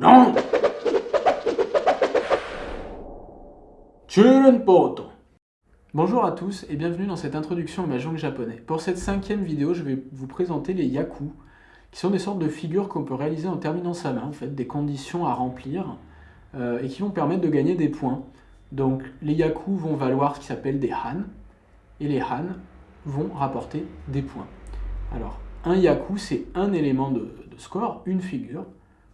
Non Bonjour à tous et bienvenue dans cette introduction au Mahjong japonais. Pour cette cinquième vidéo, je vais vous présenter les yaku, qui sont des sortes de figures qu'on peut réaliser en terminant sa main, en fait, des conditions à remplir, euh, et qui vont permettre de gagner des points. Donc les yaku vont valoir ce qui s'appelle des han, et les han vont rapporter des points. Alors, un yaku, c'est un élément de, score, une figure.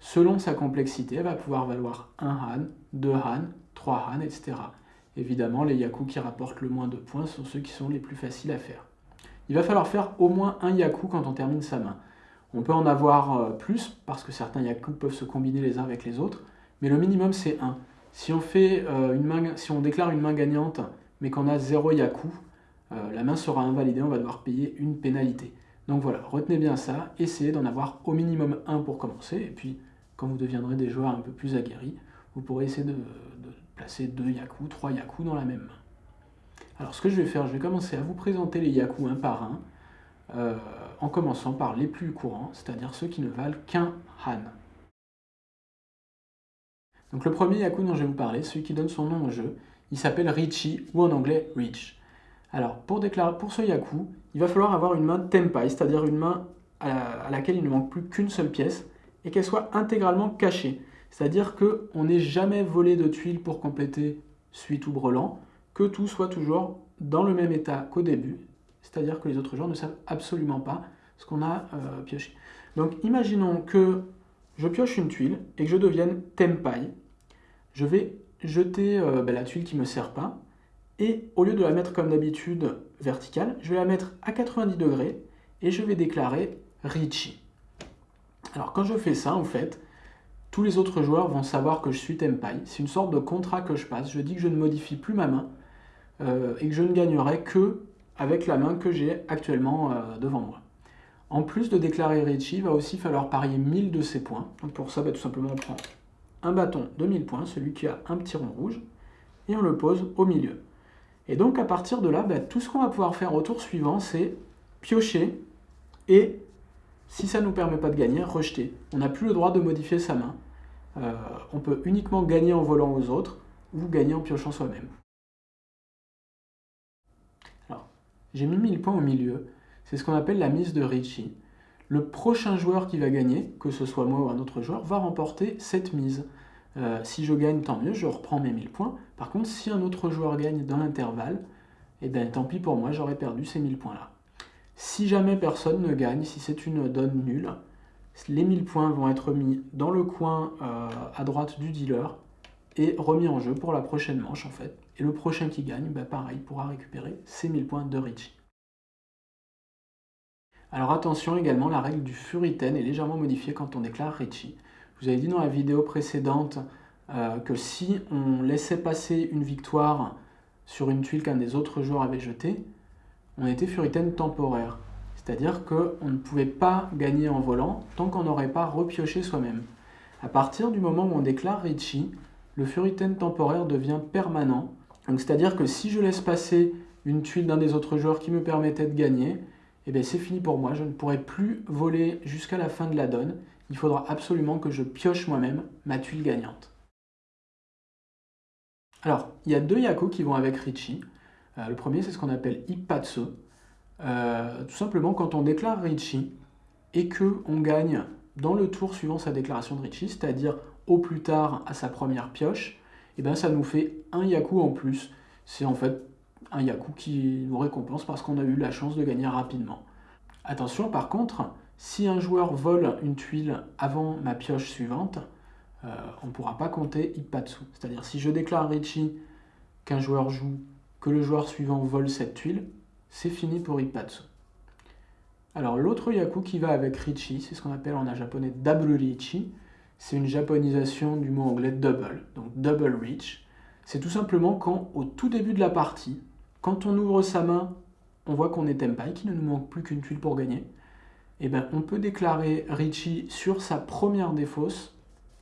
Selon sa complexité, elle va pouvoir valoir un han, deux han, trois han, etc. Évidemment, les yaku qui rapportent le moins de points sont ceux qui sont les plus faciles à faire. Il va falloir faire au moins un yaku quand on termine sa main. On peut en avoir euh, plus, parce que certains yaku peuvent se combiner les uns avec les autres, mais le minimum c'est 1. Si on, fait, euh, une main, si on déclare une main gagnante, mais qu'on a 0 yaku, euh, la main sera invalidée, on va devoir payer une pénalité. Donc voilà, retenez bien ça, essayez d'en avoir au minimum un pour commencer, et puis quand vous deviendrez des joueurs un peu plus aguerris, vous pourrez essayer de, placer deux yaku, trois yaku dans la même main. Alors ce que je vais faire, je vais commencer à vous présenter les yaku un par un, euh, en commençant par les plus courants, c'est-à-dire ceux qui ne valent qu'un han. Donc le premier yaku dont je vais vous parler, celui qui donne son nom au jeu, il s'appelle Richie, ou en anglais Rich. Alors, pour, déclarer, pour ce Yaku, il va falloir avoir une main Tempai, c'est-à-dire une main à, laquelle il ne manque plus qu'une seule pièce, et qu'elle soit intégralement cachée. C'est-à-dire qu'on n'ait jamais volé de tuiles pour compléter suite ou brelan, que tout soit toujours dans le même état qu'au début, c'est-à-dire que les autres joueurs ne savent absolument pas ce qu'on a euh, pioché. Donc imaginons que je pioche une tuile et que je devienne Tempai. Je vais jeter euh, ben, la tuile qui ne me sert pas, et au lieu de la mettre comme d'habitude verticale, je vais la mettre à 90 degrés et je vais déclarer Richie. Alors quand je fais ça, en fait, tous les autres joueurs vont savoir que je suis Tempai. C'est une sorte de contrat que je passe. Je dis que je ne modifie plus ma main euh, et que je ne gagnerai que avec la main que j'ai actuellement euh, devant moi. En plus de déclarer Richie, il va aussi falloir parier 1000 de ces points. Donc pour ça, bah, tout simplement, on prend un bâton de 1000 points, celui qui a un petit rond rouge, et on le pose au milieu. Et donc à partir de là, bah, tout ce qu'on va pouvoir faire au tour suivant, c'est piocher et, si ça ne nous permet pas de gagner, rejeter. On n'a plus le droit de modifier sa main. Euh, on peut uniquement gagner en volant aux autres ou gagner en piochant soi-même. Alors, j'ai mis 1000 points au milieu. C'est ce qu'on appelle la mise de Richie. Le prochain joueur qui va gagner, que ce soit moi ou un autre joueur, va remporter cette mise. Euh, si je gagne, tant mieux, je reprends mes 1000 points. Par contre, si un autre joueur gagne dans l'intervalle, eh bien tant pis pour moi, j'aurais perdu ces 1000 points-là. Si jamais personne ne gagne, si c'est une donne nulle, les 1000 points vont être mis dans le coin euh, à droite du dealer et remis en jeu pour la prochaine manche en fait. Et le prochain qui gagne, bah, pareil, pourra récupérer ces 1000 points de Richie. Alors attention également, la règle du Furiten est légèrement modifiée quand on déclare Richie. Vous avais dit dans la vidéo précédente euh, que si on laissait passer une victoire sur une tuile qu'un des autres joueurs avait jetée, on était furitaine temporaire. C'est-à-dire qu'on ne pouvait pas gagner en volant tant qu'on n'aurait pas repioché soi-même. À partir du moment où on déclare Richie, le furitaine temporaire devient permanent. C'est-à-dire que si je laisse passer une tuile d'un des autres joueurs qui me permettait de gagner, eh c'est fini pour moi, je ne pourrai plus voler jusqu'à la fin de la donne il faudra absolument que je pioche moi-même ma tuile gagnante. Alors, il y a deux yaku qui vont avec Richie. Euh, le premier, c'est ce qu'on appelle Ippatsu. Euh, tout simplement, quand on déclare Richie et qu'on gagne dans le tour suivant sa déclaration de Richie, c'est-à-dire au plus tard à sa première pioche, eh bien ça nous fait un yaku en plus. C'est en fait un yaku qui nous récompense parce qu'on a eu la chance de gagner rapidement. Attention par contre, si un joueur vole une tuile avant ma pioche suivante, euh, on ne pourra pas compter Ippatsu. C'est-à-dire si je déclare Richie qu'un joueur joue, que le joueur suivant vole cette tuile, c'est fini pour Ippatsu. Alors l'autre Yaku qui va avec Richie, c'est ce qu'on appelle en japonais Double Richie. C'est une japonisation du mot anglais double, donc double reach. C'est tout simplement quand, au tout début de la partie, quand on ouvre sa main, on voit qu'on est Tempai, qu'il ne nous manque plus qu'une tuile pour gagner eh ben, on peut déclarer Richie sur sa première défausse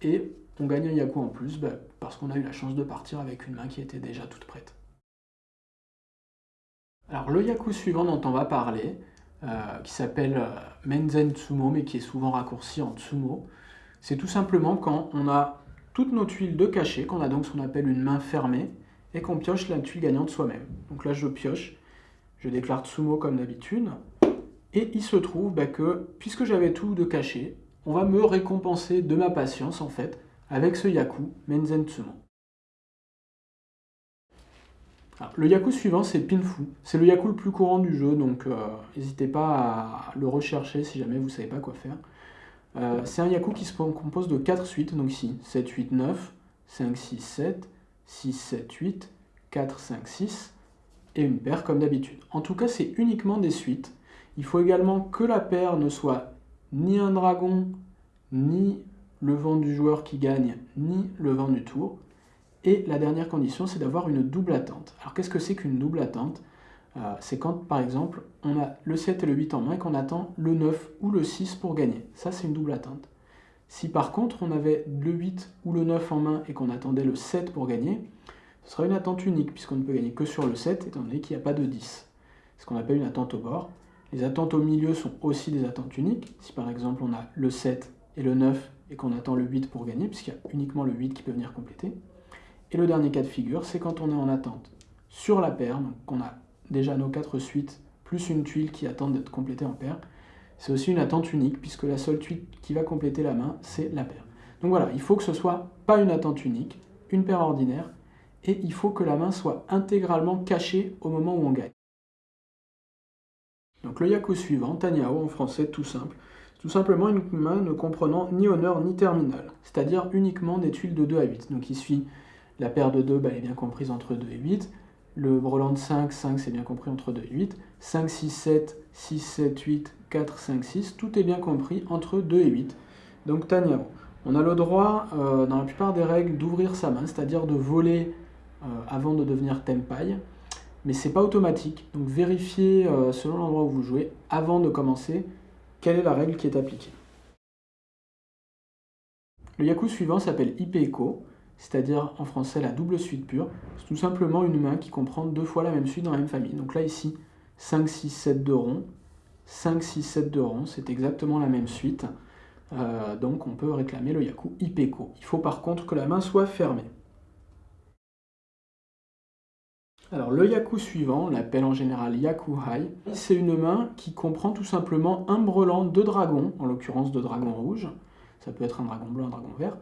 et on gagne un Yaku en plus ben, parce qu'on a eu la chance de partir avec une main qui était déjà toute prête. Alors le Yaku suivant dont on va parler, euh, qui s'appelle euh, Menzen Tsumo, mais qui est souvent raccourci en Tsumo, c'est tout simplement quand on a toutes nos tuiles de cachet, qu'on a donc ce qu'on appelle une main fermée, et qu'on pioche la tuile gagnante soi-même. Donc là, je pioche, je déclare Tsumo comme d'habitude, et il se trouve bah, que, puisque j'avais tout de cachet, on va me récompenser de ma patience, en fait, avec ce Yaku Menzen Tsumo. le Yaku suivant, c'est Pinfu. C'est le Yaku le plus courant du jeu, donc euh, n'hésitez pas à le rechercher si jamais vous ne savez pas quoi faire. Euh, c'est un Yaku qui se compose de 4 suites, donc ici 7, 8, 9, 5, 6, 7, 6, 7, 8, 4, 5, 6, et une paire comme d'habitude. En tout cas, c'est uniquement des suites. Il faut également que la paire ne soit ni un dragon, ni le vent du joueur qui gagne, ni le vent du tour. Et la dernière condition, c'est d'avoir une double attente. Alors qu'est-ce que c'est qu'une double attente? Euh, c'est quand, par exemple, on a le 7 et le 8 en main et qu'on attend le 9 ou le 6 pour gagner. Ça, c'est une double attente. Si par contre, on avait le 8 ou le 9 en main et qu'on attendait le 7 pour gagner, ce sera une attente unique, puisqu'on ne peut gagner que sur le 7, étant donné qu'il n'y a pas de 10. C'est ce qu'on appelle une attente au bord. Les attentes au milieu sont aussi des attentes uniques. Si par exemple, on a le 7 et le 9 et qu'on attend le 8 pour gagner, puisqu'il y a uniquement le 8 qui peut venir compléter. Et le dernier cas de figure, c'est quand on est en attente sur la paire, donc qu'on a déjà nos quatre suites, plus une tuile qui attend d'être complétée en paire. C'est aussi une attente unique, puisque la seule tuile qui va compléter la main, c'est la paire. Donc voilà, il faut que ce soit pas une attente unique, une paire ordinaire, et il faut que la main soit intégralement cachée au moment où on gagne. Donc le yaku suivant, Tanyao en français tout simple, tout simplement une main ne comprenant ni honneur ni terminal, c'est-à-dire uniquement des tuiles de 2 à 8. Donc suit la paire de 2, bah, elle est bien comprise entre 2 et 8, le brelan de 5, 5 c'est bien compris entre 2 et 8. 5, 6, 7, 6, 7, 8, 4, 5, 6, tout est bien compris entre 2 et 8. Donc Tanyao. On a le droit, euh, dans la plupart des règles, d'ouvrir sa main, c'est-à-dire de voler euh, avant de devenir Tempai. Mais c'est pas automatique, donc vérifiez euh, selon l'endroit où vous jouez, avant de commencer, quelle est la règle qui est appliquée. Le yaku suivant s'appelle Ipeko c'est-à-dire en français la double suite pure. C'est tout simplement une main qui comprend deux fois la même suite dans la même famille. Donc là ici, 5, 6, 7 de rond, 5, 6, 7 de rond, c'est exactement la même suite. Euh, donc on peut réclamer le yaku ipeko. Il faut par contre que la main soit fermée. Alors le yaku suivant, on l'appelle en général yaku hai, c'est une main qui comprend tout simplement un brelan de dragon, en l'occurrence de dragon rouge, ça peut être un dragon blanc, un dragon vert,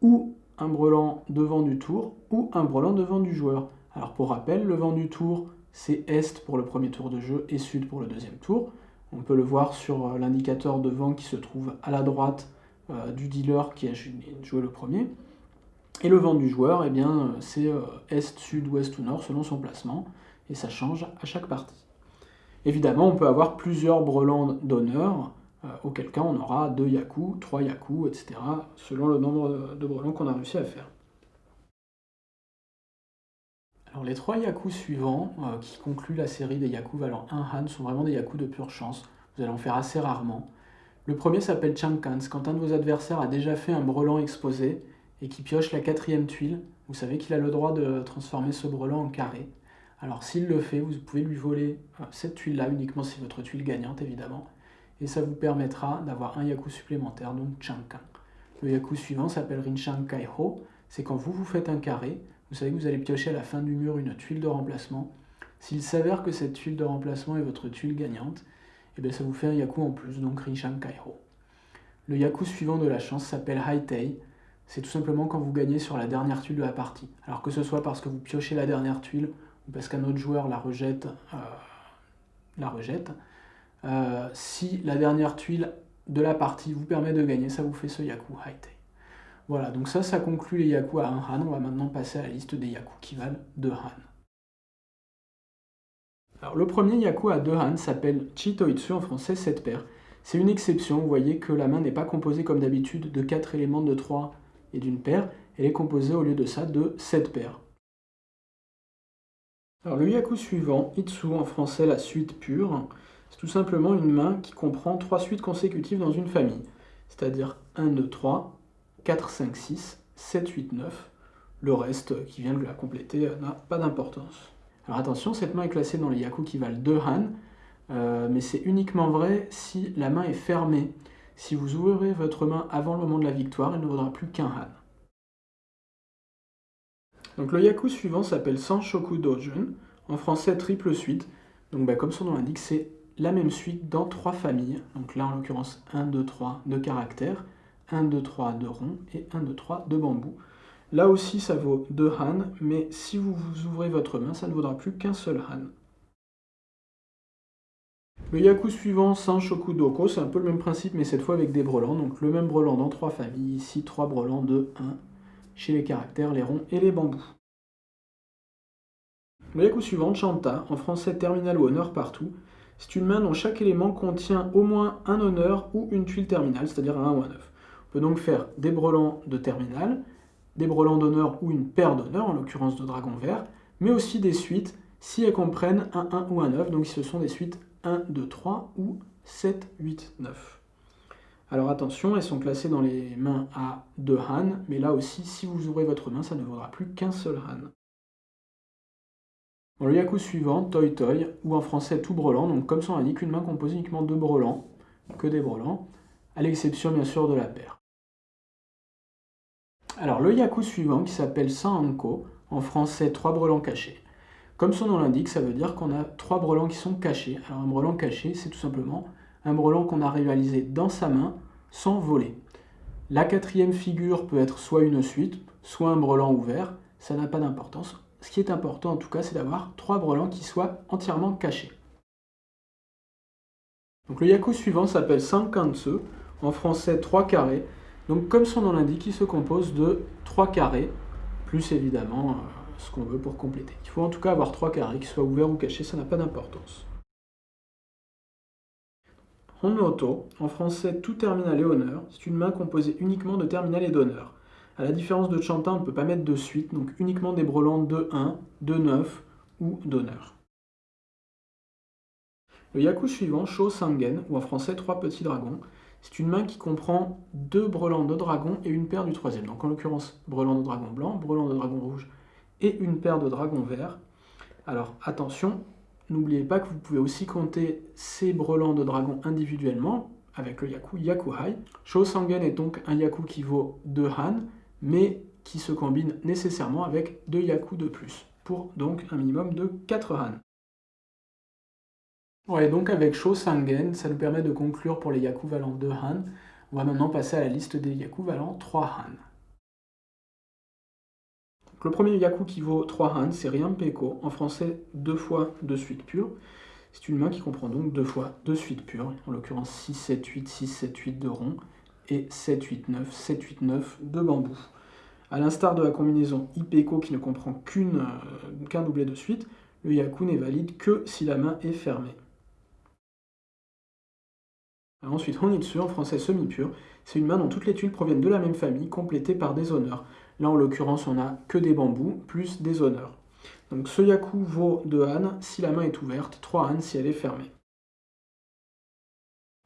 ou un brelan devant du tour ou un brelan devant du joueur. Alors pour rappel, le vent du tour, c'est Est pour le premier tour de jeu et Sud pour le deuxième tour. On peut le voir sur euh, l'indicateur de vent qui se trouve à la droite euh, du dealer qui a joué le premier. Et le vent du joueur, eh bien, euh, c'est Est, Sud, Ouest ou Nord selon son placement, et ça change à chaque partie. Évidemment, on peut avoir plusieurs brelans d'honneur, euh, auquel cas on aura 2 yaku, 3 yaku, etc., selon le nombre de brelans qu'on a réussi à faire. Alors les 3 yaku suivants, euh, qui concluent la série des yaku valant 1 han, sont vraiment des yaku de pure chance, vous allez en faire assez rarement. Le premier s'appelle Chankans, quand un de vos adversaires a déjà fait un brelan exposé, et qui pioche la quatrième tuile, vous savez qu'il a le droit de transformer ce brelan en carré. Alors s'il le fait, vous pouvez lui voler euh, cette tuile-là, uniquement si votre tuile gagnante évidemment, et ça vous permettra d'avoir un yaku supplémentaire, donc Chankan. Le yaku suivant s'appelle Rinshan Kaiho, c'est quand vous vous faites un carré, vous savez que vous allez piocher à la fin du mur une tuile de remplacement. S'il s'avère que cette tuile de remplacement est votre tuile gagnante, et eh bien ça vous fait un yaku en plus, donc Rinshan Kaiho. Le yaku suivant de la chance s'appelle Haitei, c'est tout simplement quand vous gagnez sur la dernière tuile de la partie. Alors que ce soit parce que vous piochez la dernière tuile, ou parce qu'un autre joueur la rejette, euh, la rejette, euh, si la dernière tuile de la partie vous permet de gagner, ça vous fait ce Yaku Haitei. Voilà, donc ça, ça conclut les Yaku à 1 Han. On va maintenant passer à la liste des Yaku qui valent 2 Han. Alors, le premier Yaku à 2 Han s'appelle Chitoitsu, en français 7 paires. C'est une exception, vous voyez que la main n'est pas composée comme d'habitude de 4 éléments de 3 et d'une paire, elle est composée au lieu de ça de 7 paires. Alors le yaku suivant, Itsu en français la suite pure, c'est tout simplement une main qui comprend trois suites consécutives dans une famille, c'est-à-dire 1, 2, 3, 4, 5, 6, 7, 8, 9. Le reste qui vient de la compléter n'a pas d'importance. Alors attention, cette main est classée dans les yaku qui valent 2 han, euh, mais c'est uniquement vrai si la main est fermée. Si vous ouvrez votre main avant le moment de la victoire, elle ne vaudra plus qu'un Han. Donc le yaku suivant s'appelle Sanshoku Dojun, en français triple suite. Donc bah, comme son nom l'indique, c'est la même suite dans trois familles. Donc là en l'occurrence 1, 2, 3 de caractères, 1, 2, 3 de rond et 1, 2, 3 de bambou. Là aussi ça vaut 2 Han, mais si vous, vous ouvrez votre main, ça ne vaudra plus qu'un seul Han. Le yaku suivant, Sanshoku Doko, c'est un peu le même principe, mais cette fois avec des brelans. Donc le même brelan dans trois familles, ici trois brelans de 1 chez les caractères, les ronds et les bambous. Le yaku suivant, Chanta, en français terminal ou honneur partout, c'est une main dont chaque élément contient au moins un honneur ou une tuile terminale, c'est-à-dire un 1 ou un 9. On peut donc faire des brelans de terminal, des brelans d'honneur ou une paire d'honneur, en l'occurrence de dragon vert, mais aussi des suites si elles comprennent un 1 ou un 9, donc ce sont des suites 1, 2, 3 ou 7, 8, 9. Alors attention, elles sont classées dans les mains à 2 Han, mais là aussi, si vous ouvrez votre main, ça ne vaudra plus qu'un seul Han. Le yaku suivant, Toy Toy, ou en français tout brelan, donc comme son indique, une main composée uniquement de brelans, que des brelans, à l'exception bien sûr de la paire. Alors le yaku suivant, qui s'appelle Sanko, en français trois brelans cachés. Comme son nom l'indique, ça veut dire qu'on a trois brelans qui sont cachés. Alors un brelan caché, c'est tout simplement un brelan qu'on a réalisé dans sa main sans voler. La quatrième figure peut être soit une suite, soit un brelan ouvert, ça n'a pas d'importance. Ce qui est important en tout cas, c'est d'avoir trois brelans qui soient entièrement cachés. Donc le yaku suivant s'appelle Sankansu, en français 3 carrés. Donc comme son nom l'indique, il se compose de 3 carrés, plus évidemment euh, ce qu'on veut pour compléter. Il faut en tout cas avoir 3 carrés, qui soient ouverts ou cachés, ça n'a pas d'importance. Honmoto, en français tout terminal et honneur, c'est une main composée uniquement de terminal et d'honneur. A la différence de Chantin, on ne peut pas mettre de suite, donc uniquement des brelans de 1, de 9 ou d'honneur. Le yaku suivant, Sho Sangen, ou en français trois petits dragons, c'est une main qui comprend deux brelans de dragon et une paire du troisième. Donc en l'occurrence, brelan de dragon blanc, brelan de dragon rouge et une paire de dragons verts. Alors attention, N'oubliez pas que vous pouvez aussi compter ces brelans de dragon individuellement avec le yaku Yakuhai. Shosangen est donc un yaku qui vaut 2 Han, mais qui se combine nécessairement avec 2 yaku de plus, pour donc un minimum de 4 Han. Ouais, donc avec Shosangen, ça nous permet de conclure pour les yaku valant 2 Han. On va maintenant passer à la liste des yaku valant 3 Han. Le premier yaku qui vaut 3 Han, c'est Peko, en français deux fois de suite pure. C'est une main qui comprend donc deux fois de suite pure, en l'occurrence 6, 7, 8, 6, 7, 8 de rond, et 7, 8, 9, 7, 8, 9 de bambou. A l'instar de la combinaison Ipeko qui ne comprend euh, qu'un doublé de suite, le yaku n'est valide que si la main est fermée. ensuite, Honitsu, en français semi-pur, c'est une main dont toutes les tuiles proviennent de la même famille, complétées par des honneurs. Là, en l'occurrence, on n'a que des bambous, plus des honneurs. Donc ce yaku vaut 2 han si la main est ouverte, 3 han si elle est fermée.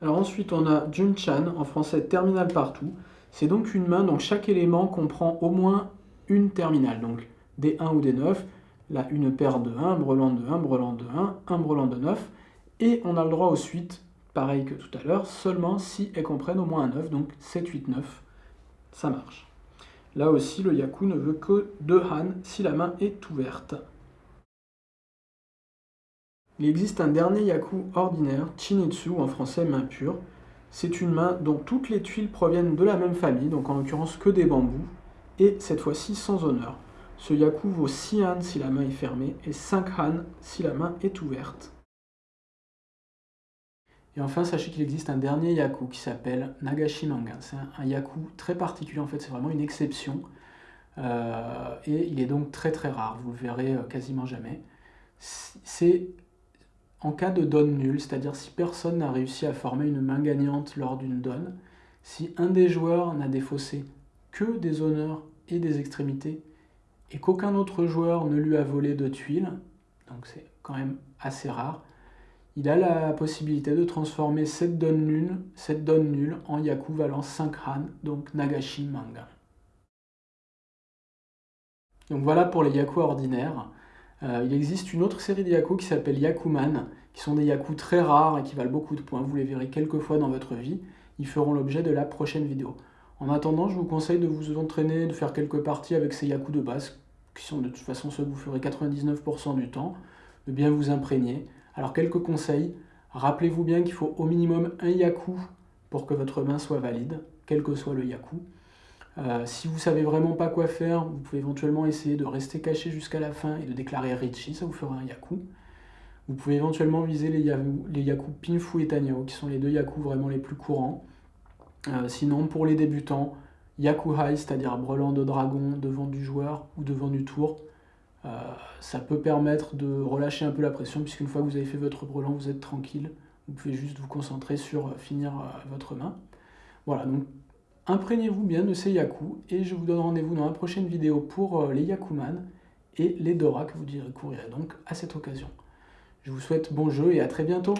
Alors ensuite, on a Junchan, en français terminal partout. C'est donc une main dont chaque élément comprend au moins une terminale, donc des 1 ou des 9. Là, une paire de 1, brelan de 1, brelan de 1, un brelan de 9. Et on a le droit aux suites, pareil que tout à l'heure, seulement si elles comprennent au moins un 9, donc 7, 8, 9. Ça marche. Là aussi, le yaku ne veut que 2 han si la main est ouverte. Il existe un dernier yaku ordinaire, chinitsu, en français main pure. C'est une main dont toutes les tuiles proviennent de la même famille, donc en l'occurrence que des bambous, et cette fois-ci sans honneur. Ce yaku vaut 6 han si la main est fermée et 5 han si la main est ouverte. Et enfin, sachez qu'il existe un dernier yaku qui s'appelle Nagashi Manga. C'est un, yaku très particulier, en fait, c'est vraiment une exception. Euh, et il est donc très très rare, vous le verrez euh, quasiment jamais. C'est en cas de donne nulle, c'est-à-dire si personne n'a réussi à former une main gagnante lors d'une donne, si un des joueurs n'a défaussé que des honneurs et des extrémités, et qu'aucun autre joueur ne lui a volé de tuiles, donc c'est quand même assez rare, il a la possibilité de transformer cette donne nulle, cette donne nulle en Yaku valant 5 Han, donc Nagashi Manga. Donc voilà pour les Yaku ordinaires. Euh, il existe une autre série de Yaku qui s'appelle Yakuman, qui sont des Yaku très rares et qui valent beaucoup de points. Vous les verrez quelques fois dans votre vie. ils feront l'objet de la prochaine vidéo. En attendant, je vous conseille de vous entraîner, de faire quelques parties avec ces Yaku de base, qui sont de toute façon ceux que vous ferez 99% du temps, de bien vous imprégner. Alors quelques conseils, rappelez-vous bien qu'il faut au minimum un Yaku pour que votre main soit valide, quel que soit le Yaku. Euh, si vous savez vraiment pas quoi faire, vous pouvez éventuellement essayer de rester caché jusqu'à la fin et de déclarer Richie, ça vous fera un Yaku. Vous pouvez éventuellement viser les, Yaku, Pinfu et Tanyao, qui sont les deux Yaku vraiment les plus courants. Euh, sinon, pour les débutants, Yaku High, c'est-à-dire brelan de dragon devant du joueur ou devant du tour, ça peut permettre de relâcher un peu la pression, puisqu'une fois que vous avez fait votre brelan, vous êtes tranquille. Vous pouvez juste vous concentrer sur finir votre main. Voilà, donc Imprégnez-vous bien de ces Yaku et je vous donne rendez-vous dans la prochaine vidéo pour euh, les Yakuman et les Dora que vous découvrirez donc à cette occasion. Je vous souhaite bon jeu et à très bientôt